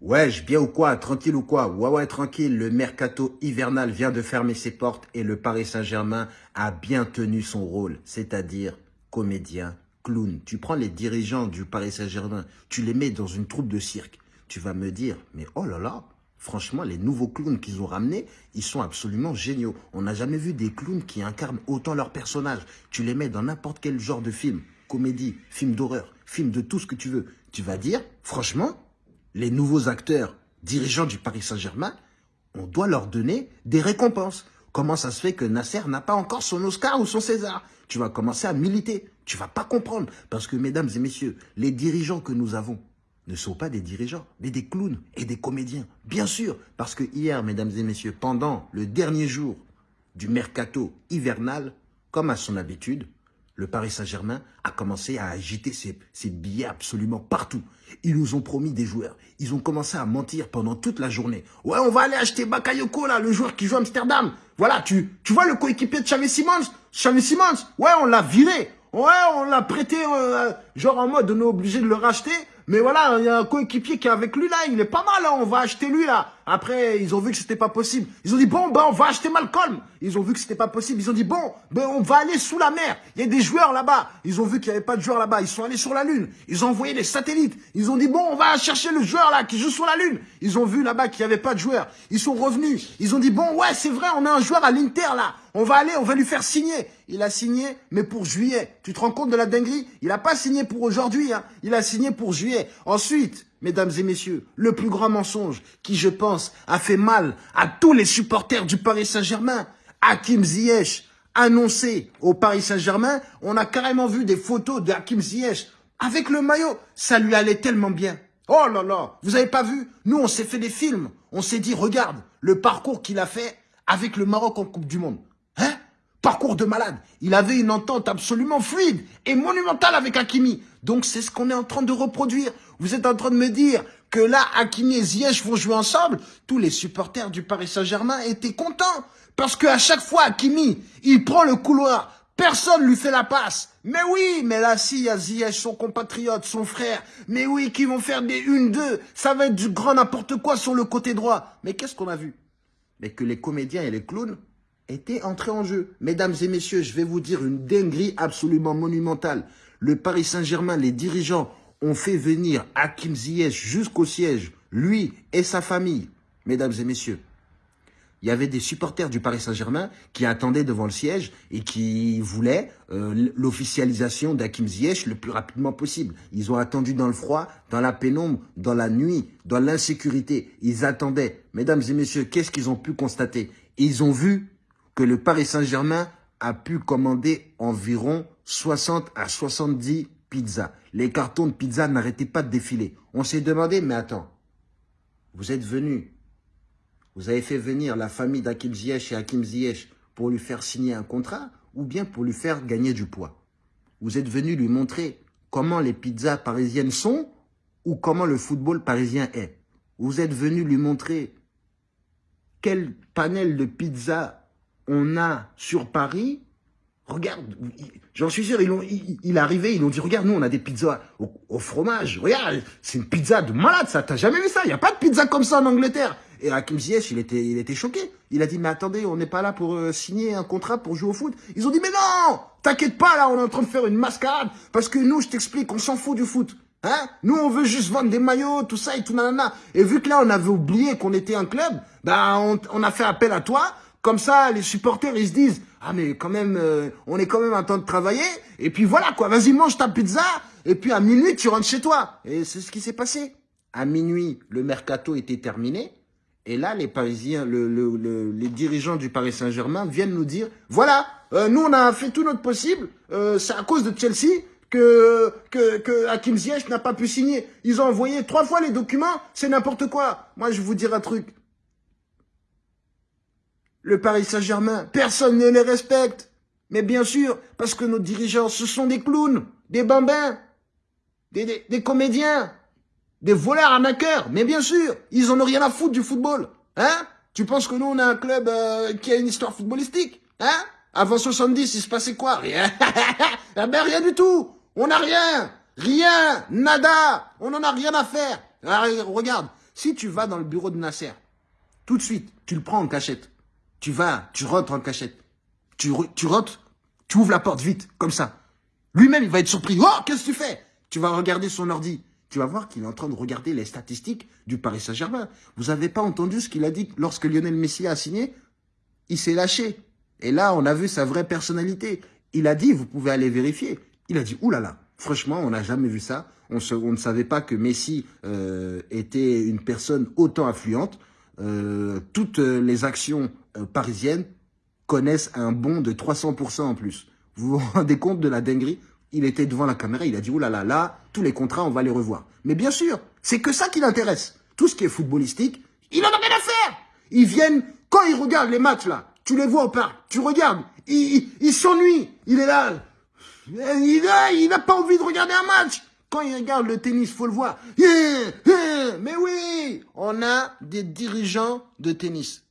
Wesh, bien ou quoi Tranquille ou quoi? Ouais, ouais, tranquille. Le mercato hivernal vient de fermer ses portes et le Paris Saint-Germain a bien tenu son rôle, c'est-à-dire comédien, clown. Tu prends les dirigeants du Paris Saint-Germain, tu les mets dans une troupe de cirque. Tu vas me dire, mais oh là là, franchement, les nouveaux clowns qu'ils ont ramenés, ils sont absolument géniaux. On n'a jamais vu des clowns qui incarnent autant leurs personnages. Tu les mets dans n'importe quel genre de film, comédie, film d'horreur, film de tout ce que tu veux. Tu vas dire, franchement, les nouveaux acteurs dirigeants du Paris Saint-Germain, on doit leur donner des récompenses. Comment ça se fait que Nasser n'a pas encore son Oscar ou son César? Tu vas commencer à militer. Tu vas pas comprendre. Parce que, mesdames et messieurs, les dirigeants que nous avons ne sont pas des dirigeants, mais des clowns et des comédiens. Bien sûr, parce que hier, mesdames et messieurs, pendant le dernier jour du mercato hivernal, comme à son habitude, le Paris Saint-Germain a commencé à agiter ses, billets absolument partout. Ils nous ont promis des joueurs. Ils ont commencé à mentir pendant toute la journée. Ouais, on va aller acheter Bakayoko, là, le joueur qui joue à Amsterdam. Voilà, tu, tu vois le coéquipier de Xavi Simons? Xavi Simons, ouais, on l'a viré. Ouais, on l'a prêté, euh, genre en mode, on est obligé de le racheter. Mais voilà, il y a un coéquipier qui est avec lui là, il est pas mal, hein, on va acheter lui là. Après, ils ont vu que c'était pas possible. Ils ont dit, bon, ben on va acheter Malcolm. Ils ont vu que c'était pas possible. Ils ont dit, bon, ben on va aller sous la mer. Il y a des joueurs là-bas. Ils ont vu qu'il n'y avait pas de joueurs là-bas. Ils sont allés sur la Lune. Ils ont envoyé des satellites. Ils ont dit, bon, on va chercher le joueur là qui joue sur la Lune. Ils ont vu là-bas qu'il n'y avait pas de joueurs. Ils sont revenus. Ils ont dit, bon, ouais, c'est vrai, on a un joueur à l'Inter là. On va aller, on va lui faire signer. Il a signé, mais pour juillet. Tu te rends compte de la dinguerie? Il n'a pas signé pour aujourd'hui. Hein. Il a signé pour juillet. Ensuite, mesdames et messieurs, le plus grand mensonge qui, je pense, a fait mal à tous les supporters du Paris Saint-Germain, Hakim Ziyech, annoncé au Paris Saint-Germain, on a carrément vu des photos de Hakim Ziyech avec le maillot. Ça lui allait tellement bien. Oh là là, vous avez pas vu? Nous, on s'est fait des films. On s'est dit, regarde, le parcours qu'il a fait avec le Maroc en Coupe du Monde. Parcours de malade. Il avait une entente absolument fluide et monumentale avec Hakimi. Donc, c'est ce qu'on est en train de reproduire. Vous êtes en train de me dire que là, Hakimi et Ziyech vont jouer ensemble. Tous les supporters du Paris Saint-Germain étaient contents. Parce qu'à chaque fois, Hakimi, il prend le couloir. Personne lui fait la passe. Mais oui, mais là, si, il y a Ziyech, son compatriote, son frère. Mais oui, qui vont faire des une, deux. Ça va être du grand n'importe quoi sur le côté droit. Mais qu'est-ce qu'on a vu? Mais que les comédiens et les clowns étaient entrés en jeu. Mesdames et messieurs, je vais vous dire une dinguerie absolument monumentale. Le Paris Saint-Germain, les dirigeants ont fait venir Hakim Ziyech jusqu'au siège, lui et sa famille. Mesdames et messieurs, il y avait des supporters du Paris Saint-Germain qui attendaient devant le siège et qui voulaient euh, l'officialisation d'Hakim Ziyech le plus rapidement possible. Ils ont attendu dans le froid, dans la pénombre, dans la nuit, dans l'insécurité. Ils attendaient. Mesdames et messieurs, qu'est-ce qu'ils ont pu constater? Ils ont vu que le Paris Saint-Germain a pu commander environ 60 à 70 pizzas. Les cartons de pizza n'arrêtaient pas de défiler. On s'est demandé, mais attends, vous êtes venu, vous avez fait venir la famille d'Hakim Ziyech et Hakim Ziyech pour lui faire signer un contrat ou bien pour lui faire gagner du poids? Vous êtes venu lui montrer comment les pizzas parisiennes sont ou comment le football parisien est. Vous êtes venu lui montrer quel panel de pizzas on a sur Paris, regarde, j'en suis sûr, il, est arrivé, ils ont dit, regarde, nous, on a des pizzas au, fromage. Regarde, c'est une pizza de malade, ça. T'as jamais vu ça? Il n'y a pas de pizza comme ça en Angleterre. Et Hakim Ziyech, il était, il était choqué. Il a dit, mais attendez, on n'est pas là pour euh, signer un contrat pour jouer au foot. Ils ont dit, mais non T'inquiète pas, là, on est en train de faire une mascarade. Parce que nous, je t'explique, on s'en fout du foot. Hein? Nous, on veut juste vendre des maillots, tout ça et tout nanana. Et vu que là, on avait oublié qu'on était un club, bah, on a fait appel à toi comme ça, les supporters, ils se disent, ah mais quand même, euh, on est quand même en train de travailler. Et puis voilà quoi, vas-y mange ta pizza. Et puis à minuit, tu rentres chez toi. Et c'est ce qui s'est passé. À minuit, le mercato était terminé. Et là, les Parisiens, les dirigeants du Paris Saint-Germain viennent nous dire, voilà, euh, nous on a fait tout notre possible. Euh, c'est à cause de Chelsea que, que, que Hakim n'a pas pu signer. Ils ont envoyé trois fois les documents, c'est n'importe quoi. Moi, je vous dire un truc le Paris Saint-Germain. Personne ne les respecte. Mais bien sûr, parce que nos dirigeants, ce sont des clowns, des bambins, des, des, comédiens, des voleurs arnaqueurs. Mais bien sûr, ils en ont rien à foutre du football. Hein? Tu penses que nous, on a un club euh, qui a une histoire footballistique Hein? Avant 70, il se passait quoi? Rien. ah ben rien du tout. On n'a rien. Rien. Nada. On n'en a rien à faire. regarde, Si tu vas dans le bureau de Nasser, tout de suite, tu le prends en cachette. Tu vas, tu rentres en cachette. Tu, rentres, tu ouvres la porte vite, comme ça. Lui-même, il va être surpris. Oh, qu'est-ce que tu fais? Tu vas regarder son ordi. Tu vas voir qu'il est en train de regarder les statistiques du Paris Saint-Germain. Vous n'avez pas entendu ce qu'il a dit lorsque Lionel Messi a signé? Il s'est lâché. Et là, on a vu sa vraie personnalité. Il a dit, vous pouvez aller vérifier. Il a dit, oulala, franchement, on n'a jamais vu ça. On, ne savait pas que Messi euh, était une personne autant affluente. Euh, toutes les actions euh, parisiennes connaissent un bond de 300% en plus. Vous vous rendez compte de la dinguerie? Il était devant la caméra, il a dit, oulala, là là, là, tous les contrats, on va les revoir. Mais bien sûr, c'est que ça qui l'intéresse. Tout ce qui est footballistique, il en a rien à faire. Ils viennent, quand ils regardent les matchs là, tu les vois au parc, tu regardes, il, il, s'ennuie, il est là. Il n'a pas envie de regarder un match. Quand il regarde le tennis, faut le voir. Mais oui, on a des dirigeants de tennis.